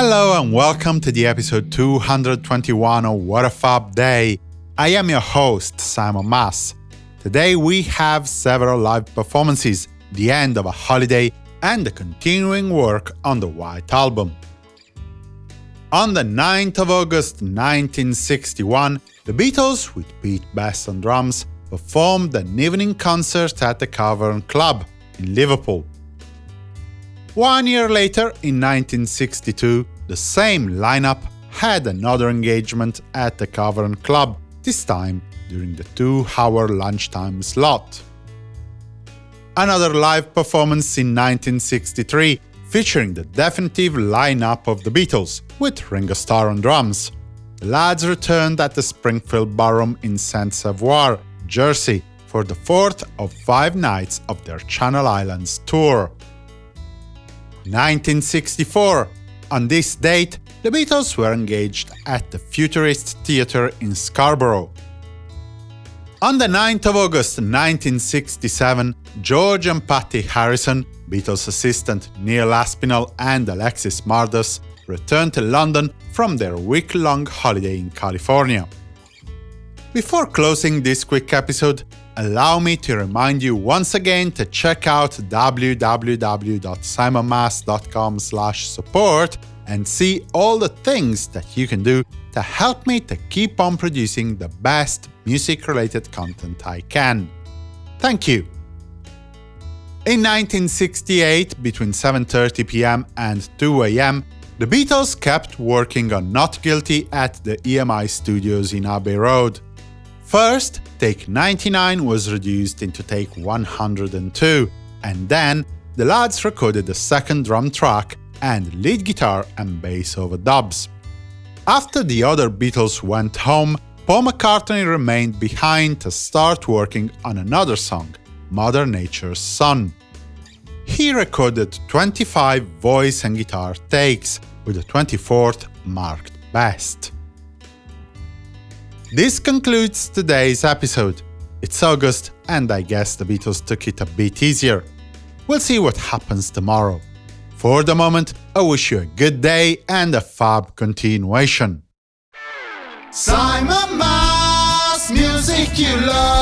Hello and welcome to the episode 221 of What a Fab Day. I am your host, Simon Mas. Today we have several live performances, the end of a holiday, and the continuing work on the White Album. On the 9th of August 1961, the Beatles, with Pete Best on drums, performed an evening concert at the Cavern Club in Liverpool. One year later, in 1962, the same lineup had another engagement at the Cavern Club, this time during the two-hour lunchtime slot. Another live performance in 1963, featuring the definitive lineup of the Beatles, with Ringo Starr on drums. The lads returned at the Springfield Ballroom in St. Saviour, Jersey, for the fourth of five nights of their Channel Islands tour. 1964. On this date, the Beatles were engaged at the Futurist Theatre in Scarborough. On the 9th of August 1967, George and Pattie Harrison, Beatles assistant Neil Aspinall and Alexis Mardas returned to London from their week-long holiday in California. Before closing this quick episode, allow me to remind you once again to check out www.simonmas.com support and see all the things that you can do to help me to keep on producing the best music-related content I can. Thank you! In 1968, between 7.30 pm and 2 am, the Beatles kept working on Not Guilty at the EMI studios in Abbey Road. First, take 99 was reduced into take 102, and then the lads recorded the second drum track and lead guitar and bass overdubs. After the other Beatles went home, Paul McCartney remained behind to start working on another song, Mother Nature's Son. He recorded 25 voice and guitar takes, with the 24th marked best. This concludes today's episode. It's August, and I guess the Beatles took it a bit easier. We'll see what happens tomorrow. For the moment, I wish you a good day and a fab continuation. Simon Mas, music you love.